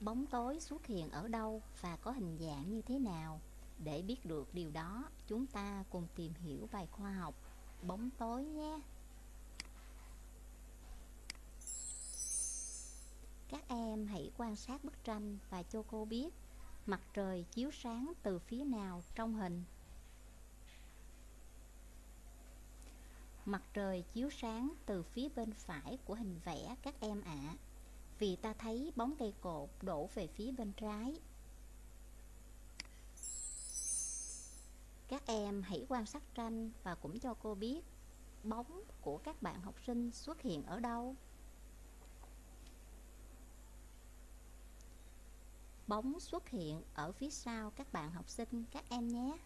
bóng tối xuất hiện ở đâu và có hình dạng như thế nào? Để biết được điều đó chúng ta cùng tìm hiểu bài khoa học bóng tối nhé. Các em hãy quan sát bức tranh và cho cô biết mặt trời chiếu sáng từ phía nào trong hình. Mặt trời chiếu sáng từ phía bên phải của hình vẽ các em ạ. à, vì ta thấy bóng cây cột đổ về phía bên trái. Các em hãy quan sát tranh và cũng cho cô biết bóng của các bạn học sinh xuất hiện ở đâu. Bóng xuất hiện ở phía sau các bạn học sinh, các em nhé.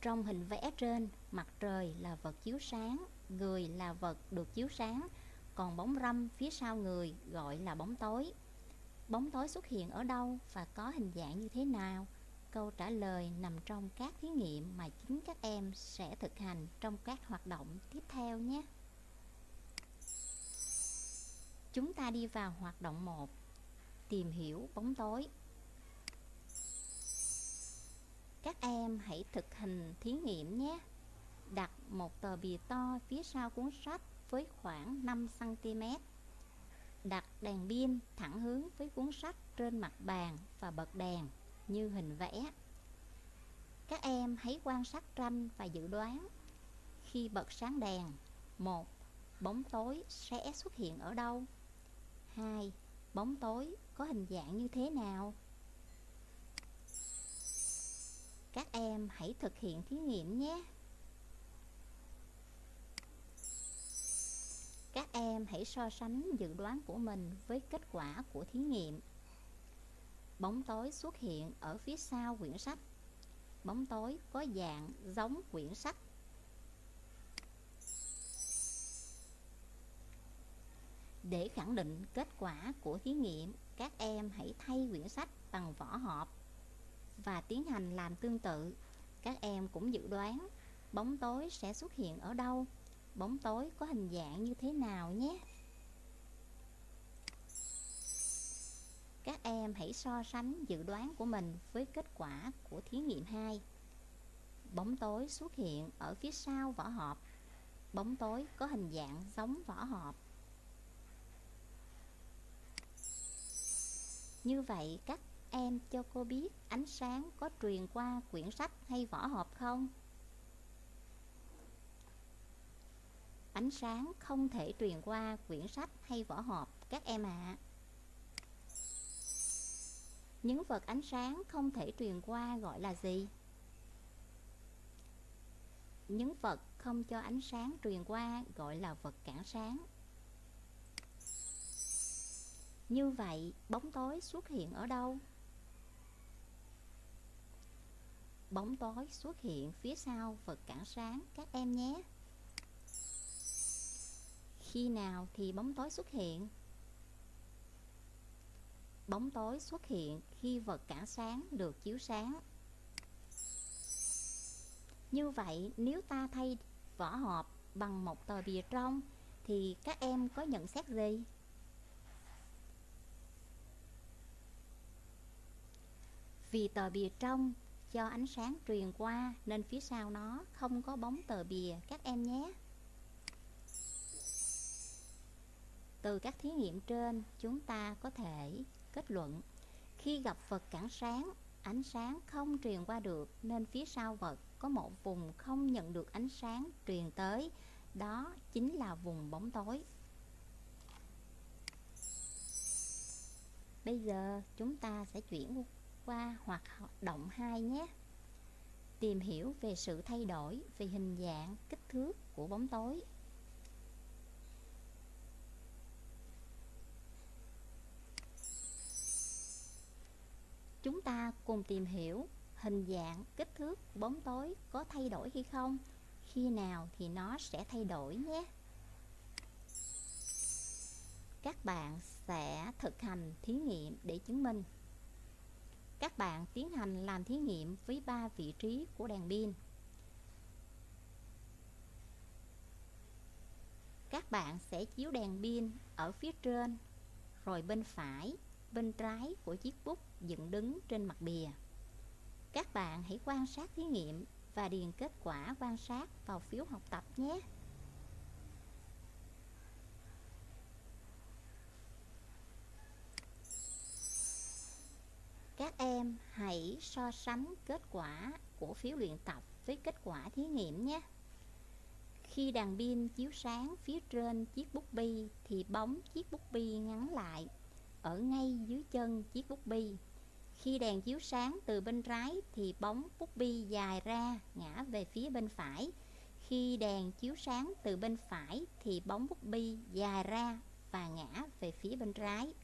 Trong hình vẽ trên, mặt trời là vật chiếu sáng, người là vật được chiếu sáng còn bóng râm phía sau người gọi là bóng tối. Bóng tối xuất hiện ở đâu và có hình dạng như thế nào? Câu trả lời nằm trong các thí nghiệm mà chính các em sẽ thực hành trong các hoạt động tiếp theo nhé. Chúng ta đi vào hoạt động 1 Tìm hiểu bóng tối. Các em hãy thực hành thí nghiệm nhé. Đặt một tờ bìa to phía sau cuốn sách với khoảng 5cm Đặt đèn pin thẳng hướng với cuốn sách trên mặt bàn và bật đèn như hình vẽ Các em hãy quan sát tranh và dự đoán Khi bật sáng đèn, một, Bóng tối sẽ xuất hiện ở đâu? 2. Bóng tối có hình dạng như thế nào? Các em hãy thực hiện thí nghiệm nhé. Các em hãy so sánh dự đoán của mình với kết quả của thí nghiệm. Bóng tối xuất hiện ở phía sau quyển sách. Bóng tối có dạng giống quyển sách Để khẳng định kết quả của thí nghiệm, các em hãy thay quyển sách bằng vỏ hộp và tiến hành làm tương tự. Các em cũng dự đoán bóng tối sẽ xuất hiện ở đâu, bóng tối có hình dạng như thế nào nhé. Các em hãy so sánh dự đoán của mình với kết quả của thí nghiệm 2. Bóng tối xuất hiện ở phía sau vỏ hộp. Bóng tối có hình dạng giống vỏ hộp. Như vậy, các em cho cô biết ánh sáng có truyền qua quyển sách hay vỏ hộp không? Ánh sáng không thể truyền qua quyển sách hay vỏ hộp các em ạ. À. Những vật ánh sáng không thể truyền qua gọi là gì? Những vật không cho ánh sáng truyền qua gọi là vật cản sáng như vậy, bóng tối xuất hiện ở đâu? Bóng tối xuất hiện phía sau vật cản sáng các em nhé. Khi nào thì bóng tối xuất hiện? Bóng tối xuất hiện khi vật cản sáng được chiếu sáng. Như vậy, nếu ta thay vỏ hộp bằng một tờ bìa trong thì các em có nhận xét gì? Vì tờ bìa trong cho ánh sáng truyền qua nên phía sau nó không có bóng tờ bìa các em nhé. Từ các thí nghiệm trên, chúng ta có thể kết luận khi gặp vật cản sáng, ánh sáng không truyền qua được nên phía sau vật có một vùng không nhận được ánh sáng truyền tới, đó chính là vùng bóng tối. Bây giờ chúng ta sẽ chuyển qua hoạt động 2 nhé. Tìm hiểu về sự thay đổi về hình dạng, kích thước của bóng tối. Chúng ta cùng tìm hiểu hình dạng, kích thước bóng tối có thay đổi hay không? Khi nào thì nó sẽ thay đổi nhé. Các bạn sẽ thực hành thí nghiệm để chứng minh các bạn tiến hành làm thí nghiệm với ba vị trí của đèn pin. Các bạn sẽ chiếu đèn pin ở phía trên rồi bên phải, bên trái của chiếc bút dựng đứng trên mặt bìa. Các bạn hãy quan sát thí nghiệm và điền kết quả quan sát vào phiếu học tập nhé. Các em hãy so sánh kết quả của phiếu luyện tập với kết quả thí nghiệm nhé. Khi đèn pin chiếu sáng phía trên chiếc bút bi thì bóng chiếc bút bi ngắn lại ở ngay dưới chân chiếc bút bi. Khi đèn chiếu sáng từ bên trái thì bóng bút bi dài ra, ngã về phía bên phải. Khi đèn chiếu sáng từ bên phải thì bóng bút bi dài ra và ngã về phía bên trái.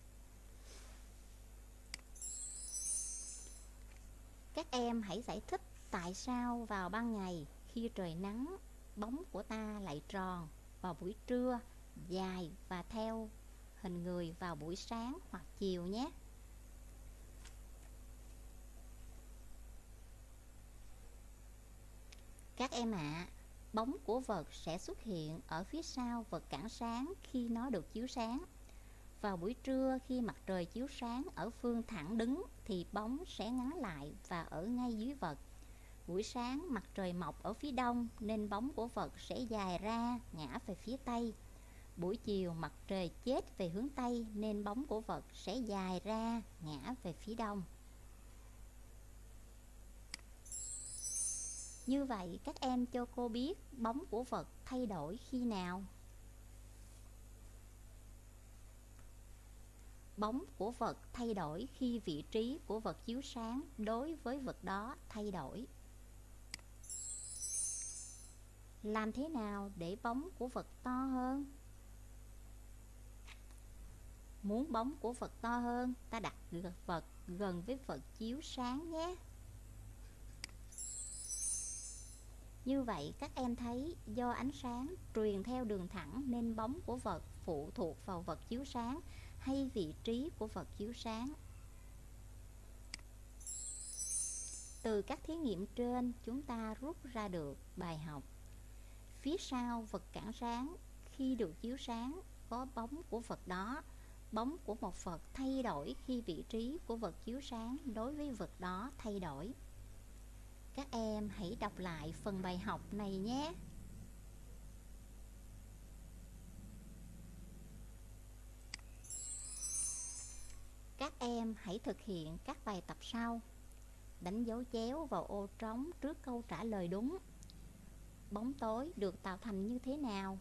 Các em hãy giải thích tại sao vào ban ngày khi trời nắng, bóng của ta lại tròn vào buổi trưa, dài và theo hình người vào buổi sáng hoặc chiều nhé. Các em ạ à, bóng của vật sẽ xuất hiện ở phía sau vật cản sáng khi nó được chiếu sáng. Vào buổi trưa khi mặt trời chiếu sáng ở phương thẳng đứng thì bóng sẽ ngắn lại và ở ngay dưới vật Buổi sáng mặt trời mọc ở phía đông nên bóng của vật sẽ dài ra ngã về phía tây. Buổi chiều mặt trời chết về hướng tây, nên bóng của vật sẽ dài ra, ngã về phía đông. Như vậy, các em cho cô biết bóng của vật thay đổi khi nào? Bóng của vật thay đổi khi vị trí của vật chiếu sáng đối với vật đó thay đổi. Làm thế nào để bóng của vật to hơn? Muốn bóng của vật to hơn, ta đặt vật gần với vật chiếu sáng nhé. Như vậy các em thấy do ánh sáng truyền theo đường thẳng nên bóng của vật phụ thuộc vào vật chiếu sáng hay vị trí của vật chiếu sáng. Từ các thí nghiệm trên chúng ta rút ra được bài học Phía sau vật cản sáng khi được chiếu sáng có bóng của vật đó Bóng của một vật thay đổi khi vị trí của vật chiếu sáng đối với vật đó thay đổi. Các em hãy đọc lại phần bài học này nhé. Các em hãy thực hiện các bài tập sau. Đánh dấu chéo vào ô trống trước câu trả lời đúng. Bóng tối được tạo thành như thế nào?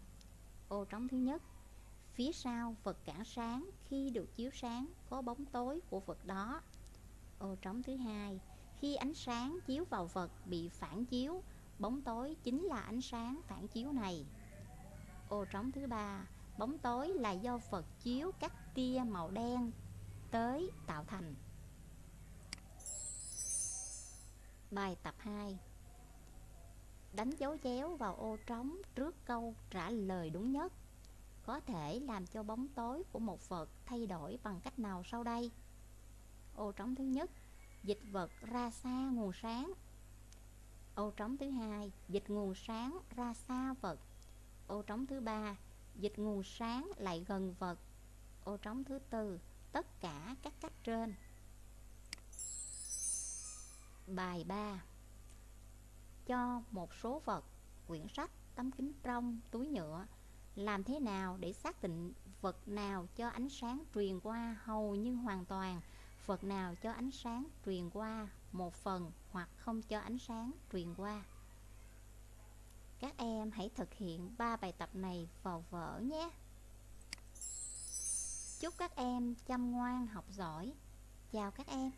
Ô trống thứ nhất Phía sau vật cản sáng, khi được chiếu sáng, có bóng tối của vật đó. Ô, trống thứ hai, Khi ánh sáng chiếu vào vật bị phản chiếu, Bóng tối chính là ánh sáng phản chiếu này. Ô, trống thứ ba, Bóng tối là do vật chiếu các tia màu đen tới tạo thành. Bài tập 2 đánh dấu chéo vào ô trống trước câu trả lời đúng nhất có thể làm cho bóng tối của một vật thay đổi bằng cách nào sau đây? Ô trống thứ nhất dịch vật ra xa nguồn sáng. Ô trống thứ hai dịch nguồn sáng ra xa vật ô trống thứ ba dịch nguồn sáng lại gần vật ô trống thứ tư tất cả các cách trên. Bài 3 cho một số vật, quyển sách, tấm kính trong, túi nhựa. Làm thế nào để xác định vật nào cho ánh sáng truyền qua hầu như hoàn toàn, vật nào cho ánh sáng truyền qua một phần hoặc không cho ánh sáng truyền qua. Các em hãy thực hiện ba bài tập này vào vở nhé. Chúc các em chăm ngoan học giỏi. Chào các em.